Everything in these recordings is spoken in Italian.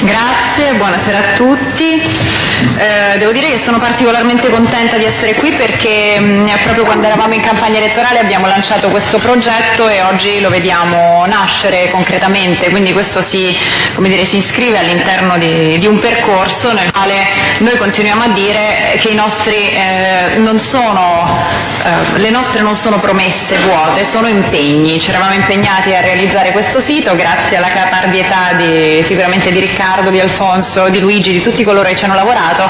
Grazie, buonasera a tutti. Eh, devo dire che sono particolarmente contenta di essere qui perché mh, proprio quando eravamo in campagna elettorale abbiamo lanciato questo progetto e oggi lo vediamo nascere concretamente, quindi questo si, dire, si iscrive all'interno di, di, un percorso nel quale noi continuiamo a dire che nostri, eh, sono, eh, le nostre non sono promesse vuote, sono impegni. Ci eravamo impegnati a realizzare questo sito grazie alla caparbietà di, sicuramente di Riccardo Riccardo, di Alfonso, di Luigi, di tutti coloro che ci hanno lavorato,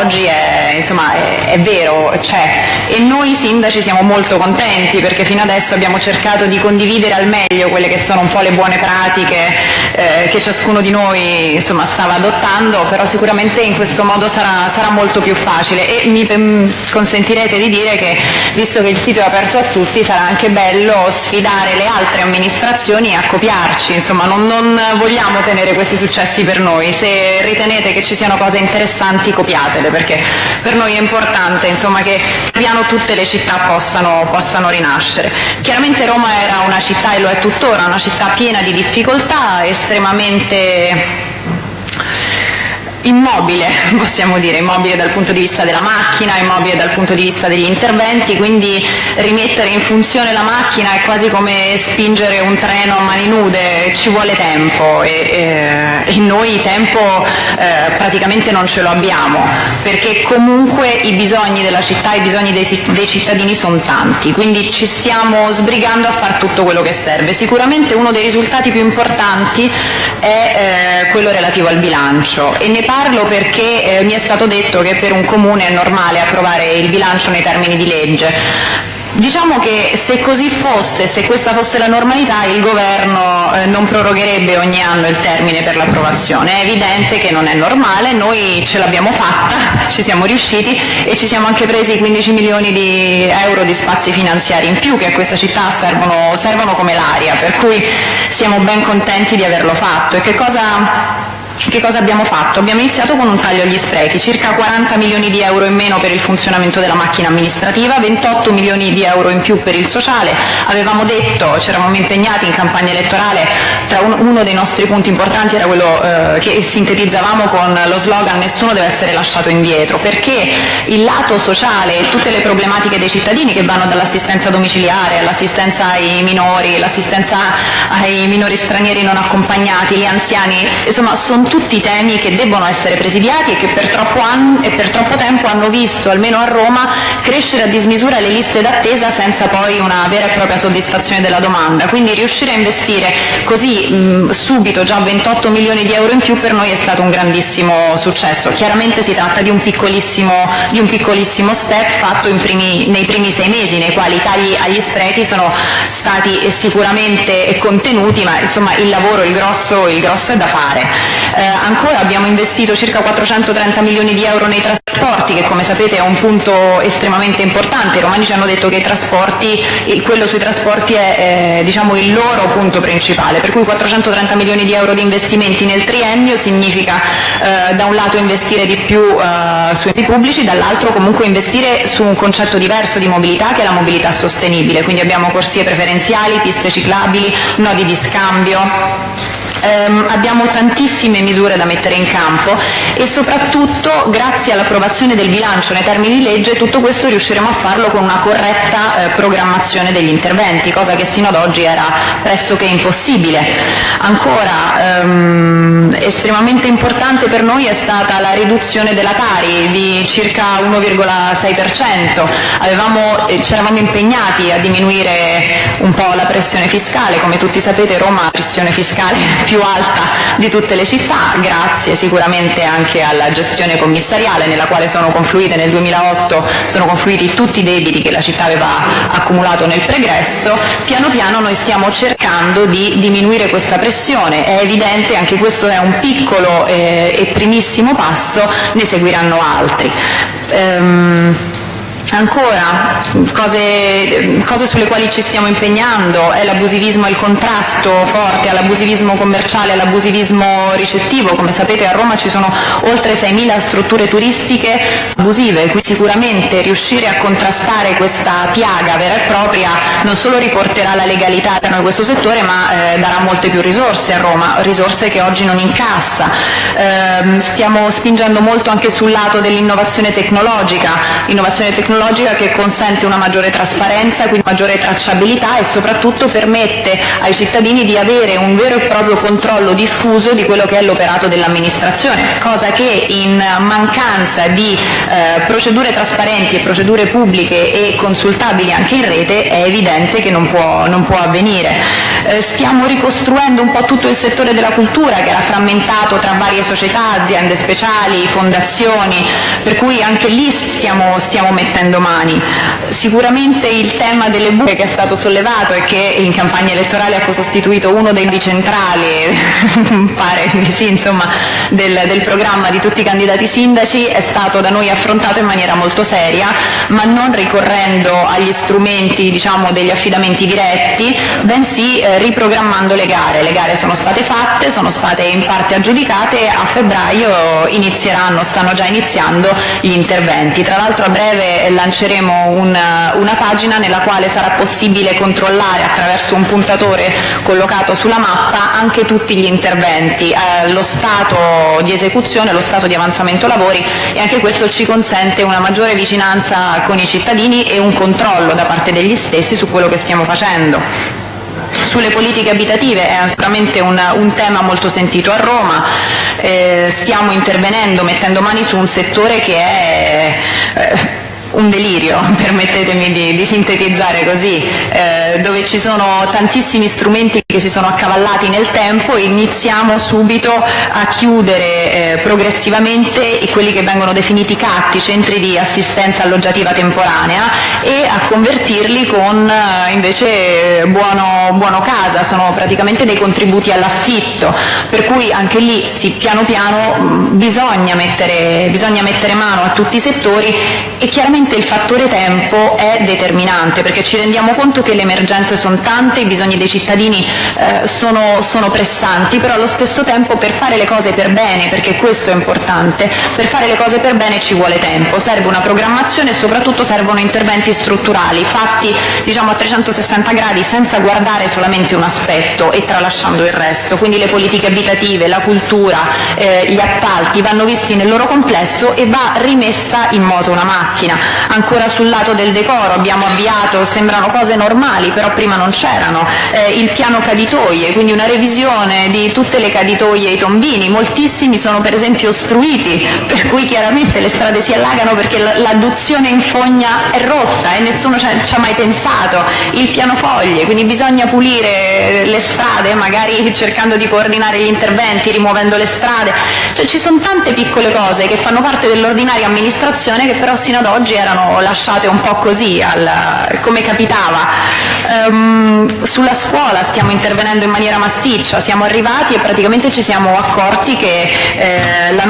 oggi è, insomma, è, è vero, c'è. E noi sindaci siamo molto contenti perché fino adesso abbiamo cercato di condividere al meglio quelle che sono un po' le buone pratiche eh, che ciascuno di noi insomma, stava adottando, però sicuramente in questo modo sarà, sarà molto più facile e mi mm, consentirete di dire che visto che il sito è aperto a tutti sarà anche bello sfidare le altre amministrazioni a copiarci, insomma non, non vogliamo tenere questi successi per per noi, se ritenete che ci siano cose interessanti copiatele, perché per noi è importante insomma, che piano tutte le città possano, possano rinascere. Chiaramente Roma era una città, e lo è tuttora, una città piena di difficoltà, estremamente immobile, possiamo dire, immobile dal punto di vista della macchina, immobile dal punto di vista degli interventi, quindi rimettere in funzione la macchina è quasi come spingere un treno a mani nude, ci vuole tempo e, e, e noi tempo eh, praticamente non ce lo abbiamo, perché comunque i bisogni della città, i bisogni dei, dei cittadini sono tanti, quindi ci stiamo sbrigando a fare tutto quello che serve. Sicuramente uno dei risultati più importanti è eh, quello relativo al bilancio e ne parlo perché eh, mi è stato detto che per un comune è normale approvare il bilancio nei termini di legge. Diciamo che se così fosse, se questa fosse la normalità, il Governo eh, non prorogherebbe ogni anno il termine per l'approvazione. È evidente che non è normale, noi ce l'abbiamo fatta, ci siamo riusciti e ci siamo anche presi 15 milioni di euro di spazi finanziari in più che a questa città servono, servono come l'aria, per cui siamo ben contenti di averlo fatto. Che cosa abbiamo fatto? Abbiamo iniziato con un taglio agli sprechi, circa 40 milioni di euro in meno per il funzionamento della macchina amministrativa, 28 milioni di euro in più per il sociale. Avevamo detto, ci eravamo impegnati in campagna elettorale, tra un, uno dei nostri punti importanti era quello eh, che sintetizzavamo con lo slogan nessuno deve essere lasciato indietro, perché il lato sociale e tutte le problematiche dei cittadini che vanno dall'assistenza domiciliare all'assistenza ai minori, l'assistenza ai minori stranieri non accompagnati, gli anziani, insomma sono tutti temi che debbono essere presidiati e che per troppo, anno, e per troppo tempo hanno visto, almeno a Roma, crescere a dismisura le liste d'attesa senza poi una vera e propria soddisfazione della domanda. Quindi riuscire a investire così mh, subito già 28 milioni di euro in più per noi è stato un grandissimo successo. Chiaramente si tratta di un piccolissimo, di un piccolissimo step fatto primi, nei primi sei mesi, nei quali i tagli agli sprechi sono stati sicuramente contenuti, ma insomma il lavoro, il grosso, il grosso è da fare. Eh, ancora abbiamo investito circa 430 milioni di euro nei trasporti, che come sapete è un punto estremamente importante. I romani ci hanno detto che quello sui trasporti è eh, diciamo, il loro punto principale, per cui 430 milioni di euro di investimenti nel triennio significa eh, da un lato investire di più eh, sui pubblici, dall'altro comunque investire su un concetto diverso di mobilità che è la mobilità sostenibile, quindi abbiamo corsie preferenziali, piste ciclabili, nodi di scambio abbiamo tantissime misure da mettere in campo e soprattutto grazie all'approvazione del bilancio nei termini di legge tutto questo riusciremo a farlo con una corretta eh, programmazione degli interventi, cosa che sino ad oggi era pressoché impossibile. Ancora ehm, estremamente importante per noi è stata la riduzione della Tari di circa 1,6%. Eh, ci eravamo impegnati a diminuire un po' la pressione fiscale, come tutti sapete Roma ha la pressione fiscale più alta di tutte le città, grazie sicuramente anche alla gestione commissariale nella quale sono confluite nel 2008 sono confluiti tutti i debiti che la città aveva accumulato nel pregresso, piano piano noi stiamo cercando di diminuire questa pressione, è evidente, anche questo è un piccolo eh, e primissimo passo, ne seguiranno altri. Ehm, Ancora, cose, cose, sulle quali ci stiamo impegnando è l'abusivismo e il contrasto forte all'abusivismo commerciale, all'abusivismo ricettivo. Come sapete a Roma ci sono oltre 6.000 strutture turistiche abusive, quindi sicuramente riuscire a contrastare questa piaga vera e propria non solo riporterà la legalità all'interno questo settore ma eh, darà molte più risorse a Roma, risorse che oggi non incassa. Eh, stiamo spingendo molto anche sul lato dell'innovazione tecnologica, tecnologica che consente una maggiore trasparenza, quindi maggiore tracciabilità e soprattutto permette ai cittadini di avere un vero e proprio controllo diffuso di quello che è l'operato dell'amministrazione, cosa che in mancanza di eh, procedure trasparenti e procedure pubbliche e consultabili anche in rete è evidente che non può, non può avvenire. Eh, stiamo ricostruendo un po' tutto il settore della cultura che era frammentato tra varie società, aziende speciali, fondazioni, per cui anche lì stiamo, stiamo mettendo domani. Sicuramente il tema delle buche che è stato sollevato e che in campagna elettorale ha costituito uno dei centrali, pare di sì, insomma, del, del programma di tutti i candidati sindaci, è stato da noi affrontato in maniera molto seria, ma non ricorrendo agli strumenti diciamo, degli affidamenti diretti, bensì eh, riprogrammando le gare. Le gare sono state fatte, sono state in parte aggiudicate, a febbraio inizieranno, stanno già iniziando gli interventi. Tra l'altro a breve lanceremo una, una pagina nella quale sarà possibile controllare attraverso un puntatore collocato sulla mappa anche tutti gli interventi, eh, lo stato di esecuzione, lo stato di avanzamento lavori e anche questo ci consente una maggiore vicinanza con i cittadini e un controllo da parte degli stessi su quello che stiamo facendo. Sulle politiche abitative è sicuramente un, un tema molto sentito a Roma, eh, stiamo intervenendo mettendo mani su un settore che è eh, un delirio, permettetemi di, di sintetizzare così, eh, dove ci sono tantissimi strumenti che si sono accavallati nel tempo e iniziamo subito a chiudere eh, progressivamente quelli che vengono definiti CAT, i centri di assistenza alloggiativa temporanea, e a convertirli con eh, invece buono, buono, casa, sono praticamente dei contributi all'affitto, per cui anche lì sì, piano piano mh, bisogna mettere, bisogna mettere mano a tutti i settori e chiaramente Sicuramente il fattore tempo è determinante perché ci rendiamo conto che le emergenze sono tante, i bisogni dei cittadini eh, sono, sono, pressanti, però allo stesso tempo per fare le cose per bene, perché questo è importante, per fare le cose per bene ci vuole tempo, serve una programmazione e soprattutto servono interventi strutturali fatti diciamo, a 360 gradi senza guardare solamente un aspetto e tralasciando il resto, quindi le politiche abitative, la cultura, eh, gli appalti vanno visti nel loro complesso e va rimessa in moto una macchina. Ancora sul lato del decoro. Abbiamo avviato, sembrano cose normali, però prima non c'erano, eh, il piano caditoie, quindi una revisione di tutte le caditoie e i tombini, moltissimi sono per esempio ostruiti, per cui chiaramente le strade si allagano perché l'adduzione in fogna è rotta e nessuno ci ha mai pensato, il piano foglie, quindi bisogna pulire le strade, magari cercando di coordinare gli interventi, rimuovendo le strade, cioè ci sono tante piccole cose che fanno parte dell'ordinaria amministrazione che però sino ad oggi erano lasciate un po' così, al, come capitava. Um, sulla scuola stiamo intervenendo in maniera massiccia, siamo arrivati e praticamente ci siamo accorti che eh, la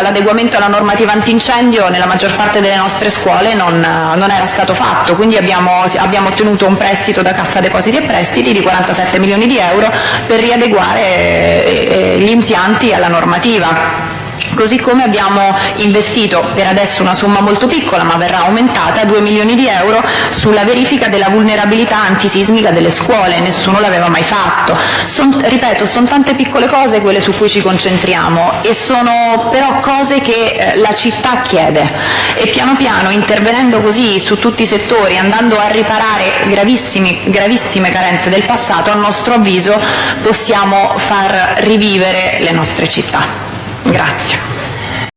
l'adeguamento alla normativa antincendio nella maggior parte delle nostre scuole non, non era stato fatto, quindi abbiamo, abbiamo, ottenuto un prestito da Cassa Depositi e Prestiti di 47 milioni di euro per riadeguare eh, eh, gli impianti alla normativa. Così come abbiamo investito per adesso una somma molto piccola ma verrà aumentata 2 milioni di euro sulla verifica della vulnerabilità antisismica delle scuole, nessuno l'aveva mai fatto. Son, ripeto, sono tante piccole cose quelle su cui ci concentriamo e sono però cose che eh, la città chiede e piano piano intervenendo così su tutti i settori, andando a riparare gravissime carenze del passato, a nostro avviso possiamo far rivivere le nostre città. Grazie.